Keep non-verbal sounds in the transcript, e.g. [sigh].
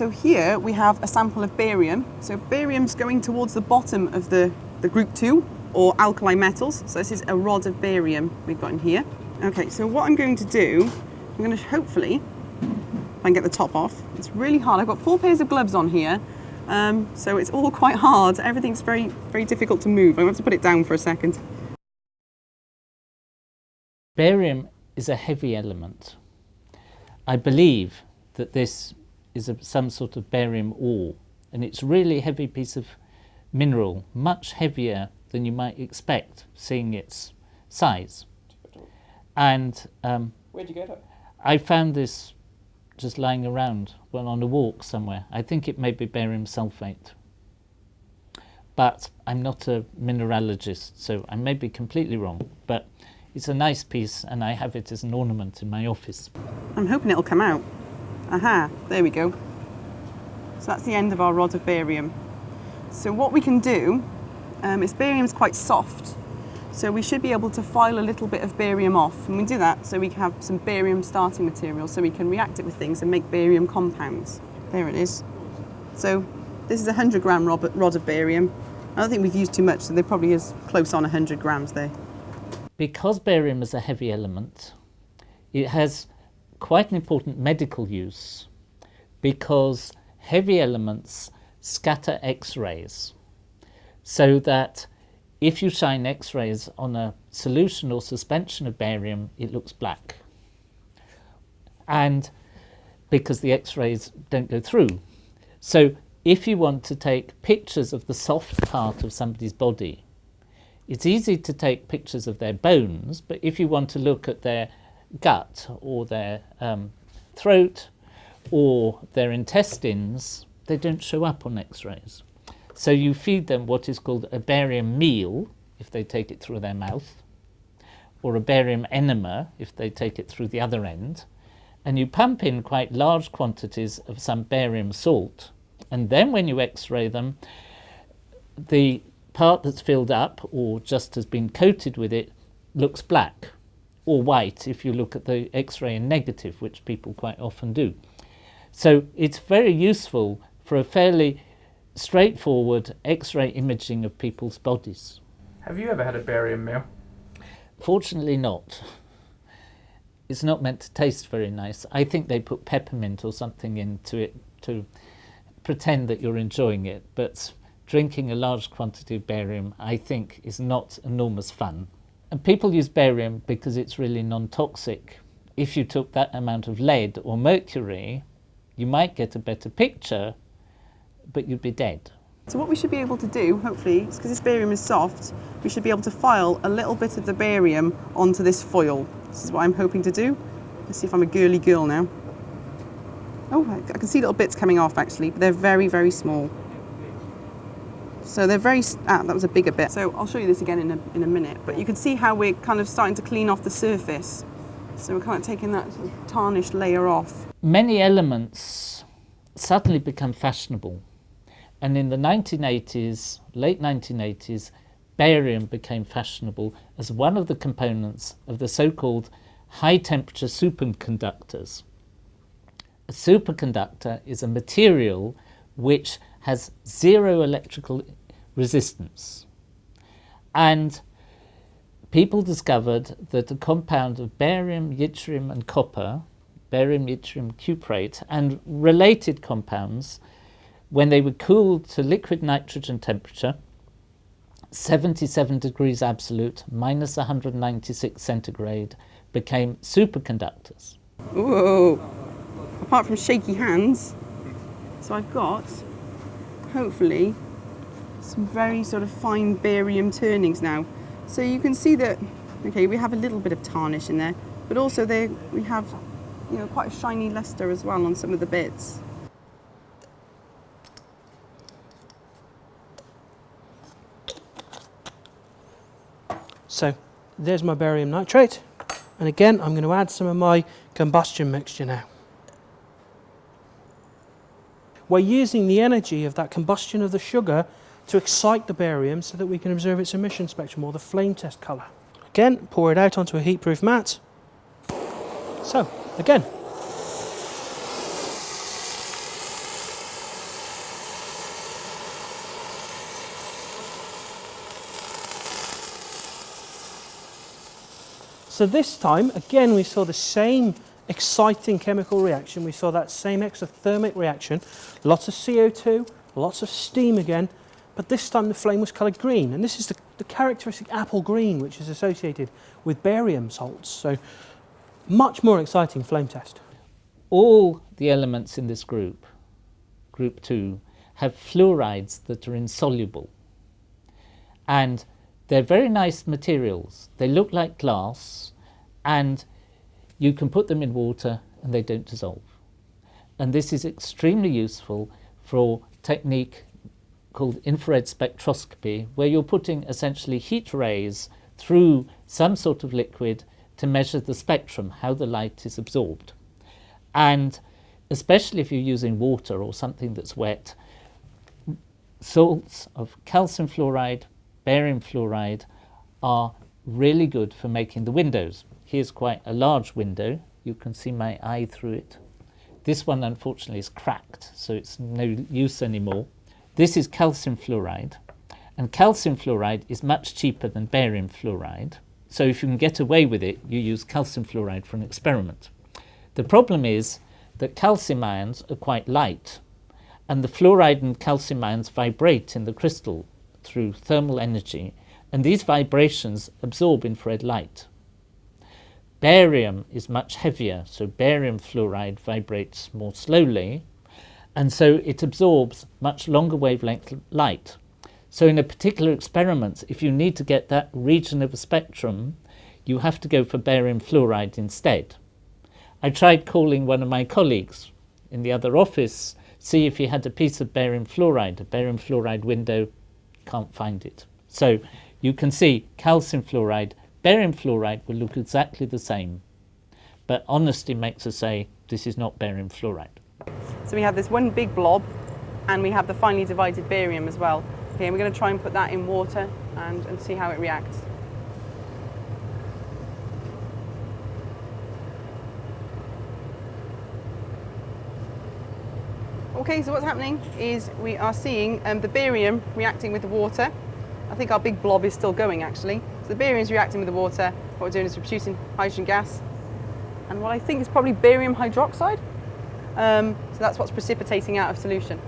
So here we have a sample of barium. So barium's going towards the bottom of the, the group 2 or alkali metals. So this is a rod of barium we've got in here. Okay, so what I'm going to do, I'm going to hopefully, if I can get the top off, it's really hard. I've got four pairs of gloves on here, um, so it's all [laughs] quite hard. Everything's very, very difficult to move. I'm going to have to put it down for a second. Barium is a heavy element. I believe that this is a, some sort of barium ore and it's really heavy piece of mineral, much heavier than you might expect seeing its size. And um, where'd you get it? I found this just lying around well on a walk somewhere. I think it may be barium sulfate. But I'm not a mineralogist, so I may be completely wrong. But it's a nice piece and I have it as an ornament in my office. I'm hoping it'll come out. Aha, there we go. So that's the end of our rod of barium. So what we can do, um, is barium's quite soft, so we should be able to file a little bit of barium off. And we do that so we have some barium starting material so we can react it with things and make barium compounds. There it is. So this is a 100 gram rod of barium. I don't think we've used too much, so there probably is close on 100 grams there. Because barium is a heavy element, it has quite an important medical use because heavy elements scatter X-rays so that if you shine X-rays on a solution or suspension of barium, it looks black. And because the X-rays don't go through. So if you want to take pictures of the soft part of somebody's body, it's easy to take pictures of their bones, but if you want to look at their gut or their um, throat or their intestines, they don't show up on x-rays. So you feed them what is called a barium meal, if they take it through their mouth, or a barium enema, if they take it through the other end, and you pump in quite large quantities of some barium salt, and then when you x-ray them, the part that's filled up, or just has been coated with it, looks black or white if you look at the X-ray in negative, which people quite often do. So it's very useful for a fairly straightforward X-ray imaging of people's bodies. Have you ever had a barium meal? Fortunately not. It's not meant to taste very nice. I think they put peppermint or something into it to pretend that you're enjoying it, but drinking a large quantity of barium, I think, is not enormous fun. And people use barium because it's really non-toxic. If you took that amount of lead or mercury, you might get a better picture, but you'd be dead. So what we should be able to do, hopefully, because this barium is soft, we should be able to file a little bit of the barium onto this foil. This is what I'm hoping to do. Let's see if I'm a girly girl now. Oh, I can see little bits coming off actually, but they're very, very small. So they're very, ah, that was a bigger bit. So I'll show you this again in a, in a minute, but you can see how we're kind of starting to clean off the surface. So we're kind of taking that sort of tarnished layer off. Many elements suddenly become fashionable. And in the 1980s, late 1980s, barium became fashionable as one of the components of the so-called high temperature superconductors. A superconductor is a material which has zero electrical resistance. And people discovered that a compound of barium, yttrium and copper, barium, yttrium cuprate, and related compounds, when they were cooled to liquid nitrogen temperature, 77 degrees absolute, minus 196 centigrade, became superconductors. Whoa! Apart from shaky hands, so I've got hopefully some very sort of fine barium turnings now. So you can see that, okay, we have a little bit of tarnish in there, but also there we have, you know, quite a shiny luster as well on some of the bits. So there's my barium nitrate. And again, I'm going to add some of my combustion mixture now we're using the energy of that combustion of the sugar to excite the barium so that we can observe its emission spectrum or the flame test colour. Again, pour it out onto a heatproof mat. So, again, So this time, again, we saw the same exciting chemical reaction. We saw that same exothermic reaction. Lots of CO2, lots of steam again, but this time the flame was coloured green. And this is the, the characteristic apple green, which is associated with barium salts. So much more exciting flame test. All the elements in this group, group 2, have fluorides that are insoluble. And they're very nice materials. They look like glass and you can put them in water and they don't dissolve. And this is extremely useful for technique called infrared spectroscopy, where you're putting essentially heat rays through some sort of liquid to measure the spectrum, how the light is absorbed. And especially if you're using water or something that's wet, salts of calcium fluoride, barium fluoride are really good for making the windows. Here's quite a large window. You can see my eye through it. This one unfortunately is cracked, so it's no use anymore. This is calcium fluoride, and calcium fluoride is much cheaper than barium fluoride. So if you can get away with it, you use calcium fluoride for an experiment. The problem is that calcium ions are quite light, and the fluoride and calcium ions vibrate in the crystal through thermal energy, and these vibrations absorb infrared light. Barium is much heavier, so barium fluoride vibrates more slowly, and so it absorbs much longer wavelength light. So in a particular experiment, if you need to get that region of a spectrum, you have to go for barium fluoride instead. I tried calling one of my colleagues in the other office, see if he had a piece of barium fluoride, a barium fluoride window, can't find it. So you can see calcium fluoride, barium fluoride will look exactly the same. But honesty makes us say this is not barium fluoride. So we have this one big blob and we have the finely divided barium as well. Okay, we're going to try and put that in water and, and see how it reacts. Okay, so what's happening is we are seeing um, the barium reacting with the water. I think our big blob is still going actually. So the barium is reacting with the water. What we're doing is we're producing hydrogen gas and what I think is probably barium hydroxide. Um, so that's what's precipitating out of solution.